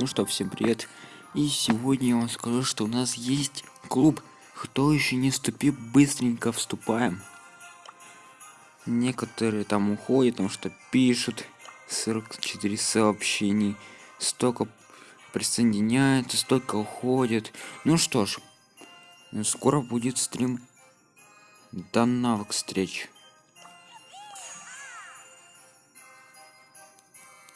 Ну что, всем привет. И сегодня я вам скажу, что у нас есть клуб. Кто еще не вступил, быстренько вступаем. Некоторые там уходят, потому что пишут 44 сообщений. Столько присоединяется, столько уходит. Ну что ж, скоро будет стрим. До новых встреч.